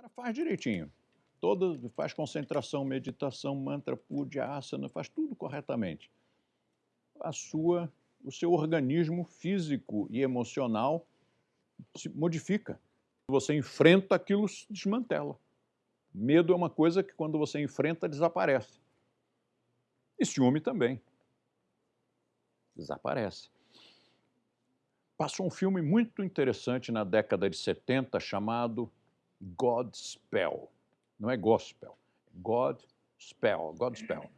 cara faz direitinho. Todo, faz concentração, meditação, mantra, puja, asana, faz tudo corretamente. A sua, o seu organismo físico e emocional se modifica. Você enfrenta aquilo, se desmantela. Medo é uma coisa que quando você enfrenta, desaparece. E ciúme também. Desaparece. Passou um filme muito interessante na década de 70 chamado Godspell. Não é gospel, é Godspell, Godspell.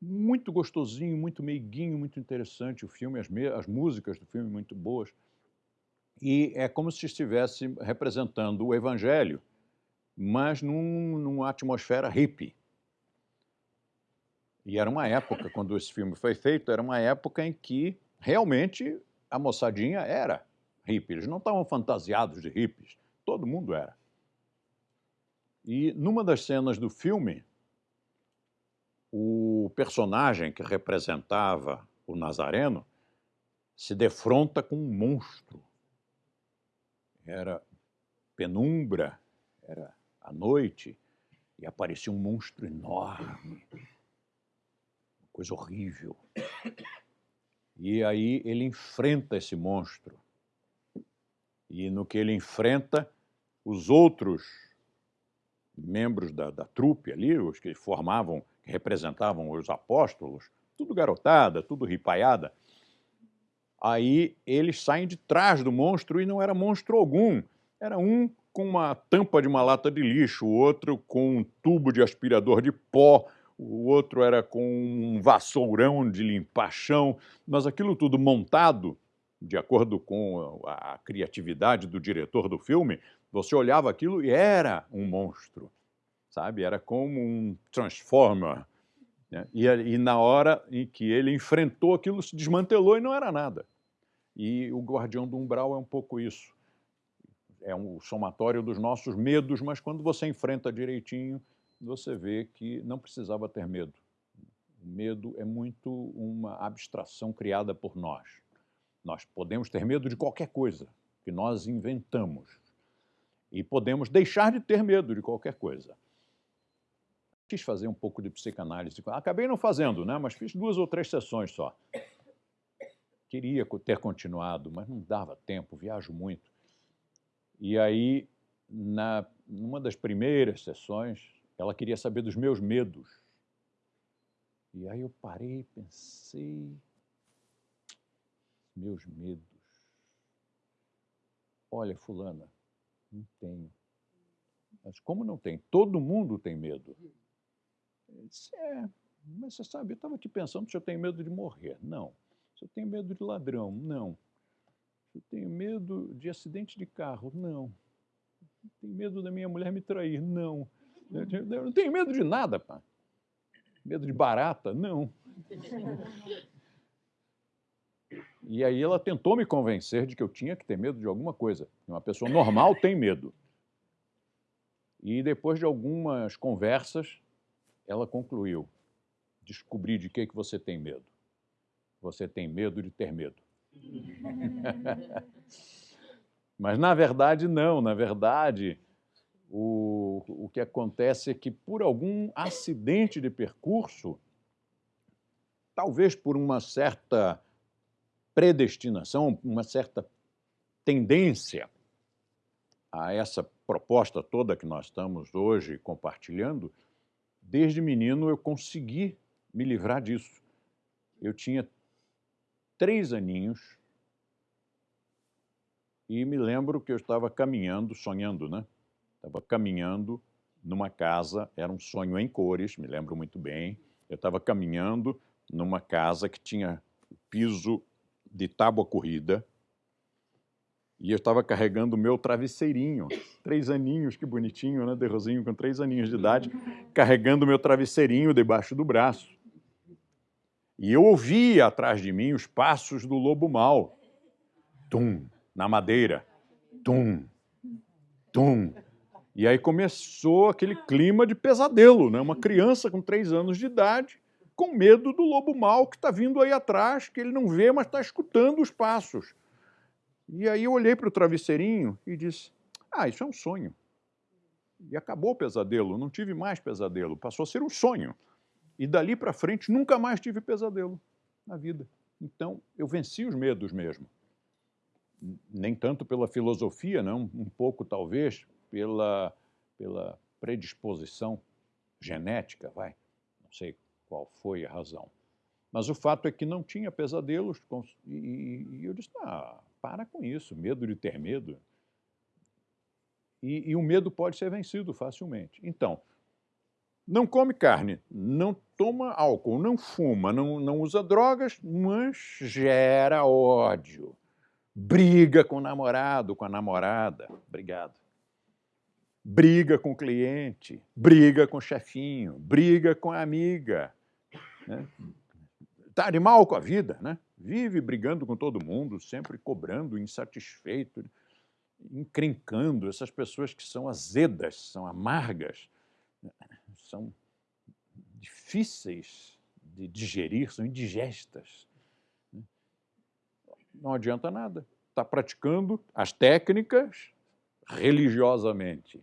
Muito gostosinho, muito meiguinho, muito interessante o filme, as, as músicas do filme muito boas. E é como se estivesse representando o Evangelho, mas num, numa atmosfera hippie. E era uma época, quando esse filme foi feito, era uma época em que realmente a moçadinha era hippie. Eles não estavam fantasiados de hippies, todo mundo era. E numa das cenas do filme, o personagem que representava o Nazareno se defronta com um monstro. Era penumbra, era a noite, e aparecia um monstro enorme, uma coisa horrível. E aí ele enfrenta esse monstro. E no que ele enfrenta, os outros membros da, da trupe ali, os que formavam, que representavam os apóstolos, tudo garotada, tudo ripaiada. Aí eles saem de trás do monstro e não era monstro algum. Era um com uma tampa de uma lata de lixo, o outro com um tubo de aspirador de pó, o outro era com um vassourão de limpar chão, mas aquilo tudo montado, de acordo com a criatividade do diretor do filme, você olhava aquilo e era um monstro, sabe? Era como um Transformer. Né? E, e na hora em que ele enfrentou aquilo, se desmantelou e não era nada. E o Guardião do Umbral é um pouco isso. É um somatório dos nossos medos, mas quando você enfrenta direitinho, você vê que não precisava ter medo. O medo é muito uma abstração criada por nós. Nós podemos ter medo de qualquer coisa que nós inventamos. E podemos deixar de ter medo de qualquer coisa. Quis fazer um pouco de psicanálise. Acabei não fazendo, né? mas fiz duas ou três sessões só. Queria ter continuado, mas não dava tempo, viajo muito. E aí, na, numa das primeiras sessões, ela queria saber dos meus medos. E aí eu parei, pensei, meus medos. Olha, fulana, não tenho. Mas como não tem? Todo mundo tem medo. Eu disse, é, mas você sabe, eu estava aqui pensando se eu tenho medo de morrer. Não. Se eu tenho medo de ladrão. Não. Se eu tenho medo de acidente de carro. Não. Tenho medo da minha mulher me trair. Não. Eu não tenho medo de nada, pá. Medo de barata? Não. E aí ela tentou me convencer de que eu tinha que ter medo de alguma coisa. Uma pessoa normal tem medo. E depois de algumas conversas, ela concluiu: descobri de que, que você tem medo. Você tem medo de ter medo. Mas na verdade, não. Na verdade, o, o que acontece é que, por algum acidente de percurso, talvez por uma certa predestinação, uma certa tendência a essa proposta toda que nós estamos hoje compartilhando, desde menino eu consegui me livrar disso. Eu tinha três aninhos e me lembro que eu estava caminhando, sonhando, né? Estava caminhando numa casa, era um sonho em cores, me lembro muito bem. Eu estava caminhando numa casa que tinha piso de tábua corrida e eu estava carregando o meu travesseirinho. Três aninhos, que bonitinho, né? Derrozinho com três aninhos de idade, carregando o meu travesseirinho debaixo do braço. E eu ouvia atrás de mim os passos do lobo mau. Tum, na madeira. Tum, tum. E aí começou aquele clima de pesadelo, né? Uma criança com três anos de idade com medo do lobo mau que está vindo aí atrás, que ele não vê, mas está escutando os passos. E aí eu olhei para o travesseirinho e disse, ah, isso é um sonho. E acabou o pesadelo, não tive mais pesadelo, passou a ser um sonho. E dali para frente nunca mais tive pesadelo na vida. Então eu venci os medos mesmo. Nem tanto pela filosofia, não, um pouco talvez pela, pela predisposição genética, vai. Não sei qual foi a razão. Mas o fato é que não tinha pesadelos e, eu disse, ah, para com isso, medo de ter medo. E, e, o medo pode ser vencido facilmente. Então, não come carne, não toma álcool, não fuma, não, não usa drogas, mas gera ódio. Briga com o namorado, com a namorada. Obrigado. Briga com o cliente, briga com o chefinho, briga com a amiga. Né? Tá de mal com a vida, né? Vive brigando com todo mundo, sempre cobrando, insatisfeito encrencando, essas pessoas que são azedas, são amargas, são difíceis de digerir, são indigestas. Não adianta nada. Está praticando as técnicas religiosamente,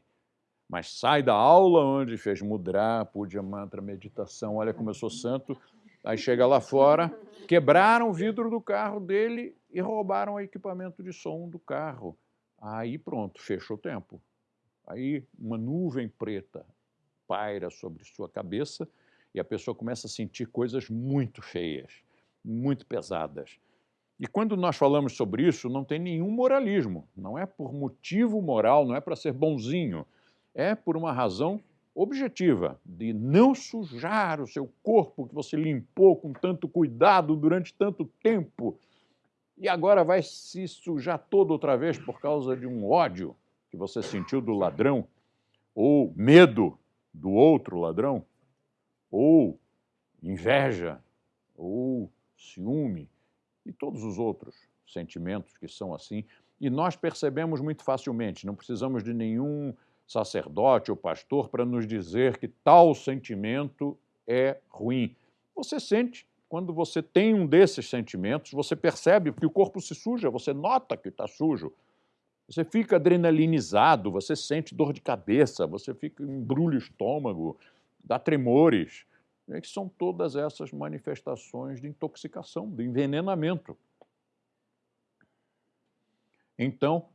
mas sai da aula onde fez mudra, puja, mantra, meditação, olha como eu sou santo, aí chega lá fora, quebraram o vidro do carro dele e roubaram o equipamento de som do carro. Aí pronto, fechou o tempo. Aí uma nuvem preta paira sobre sua cabeça e a pessoa começa a sentir coisas muito feias, muito pesadas. E quando nós falamos sobre isso, não tem nenhum moralismo, não é por motivo moral, não é para ser bonzinho, é por uma razão objetiva de não sujar o seu corpo que você limpou com tanto cuidado durante tanto tempo e agora vai se sujar todo outra vez por causa de um ódio que você sentiu do ladrão, ou medo do outro ladrão, ou inveja, ou ciúme, e todos os outros sentimentos que são assim. E nós percebemos muito facilmente, não precisamos de nenhum sacerdote ou pastor para nos dizer que tal sentimento é ruim. Você sente quando você tem um desses sentimentos, você percebe que o corpo se suja, você nota que está sujo. Você fica adrenalinizado, você sente dor de cabeça, você fica embrulha o estômago, dá tremores. É que são todas essas manifestações de intoxicação, de envenenamento. Então,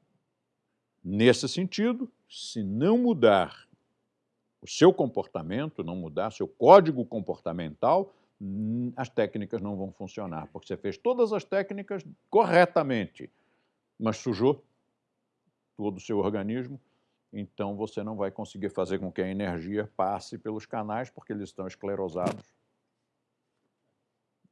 nesse sentido, se não mudar o seu comportamento, não mudar seu código comportamental, as técnicas não vão funcionar, porque você fez todas as técnicas corretamente, mas sujou todo o seu organismo, então você não vai conseguir fazer com que a energia passe pelos canais, porque eles estão esclerosados.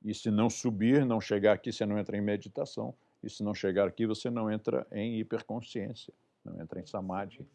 E se não subir, não chegar aqui, você não entra em meditação. E se não chegar aqui, você não entra em hiperconsciência, não entra em samadhi.